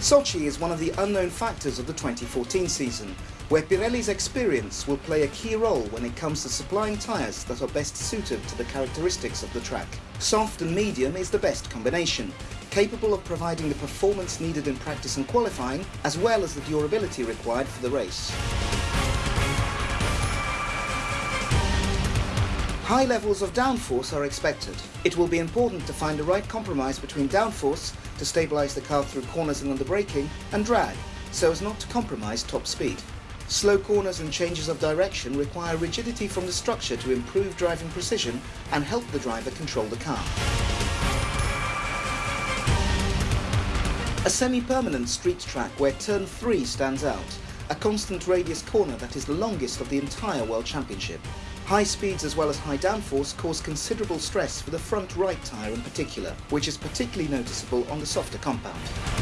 Sochi is one of the unknown factors of the 2014 season, where Pirelli's experience will play a key role when it comes to supplying tyres that are best suited to the characteristics of the track. Soft and medium is the best combination, capable of providing the performance needed in practice and qualifying, as well as the durability required for the race. High levels of downforce are expected. It will be important to find the right compromise between downforce to stabilise the car through corners and under braking and drag so as not to compromise top speed. Slow corners and changes of direction require rigidity from the structure to improve driving precision and help the driver control the car. A semi-permanent street track where turn 3 stands out, a constant radius corner that is the longest of the entire World Championship. High speeds as well as high downforce cause considerable stress for the front right tyre in particular, which is particularly noticeable on the softer compound.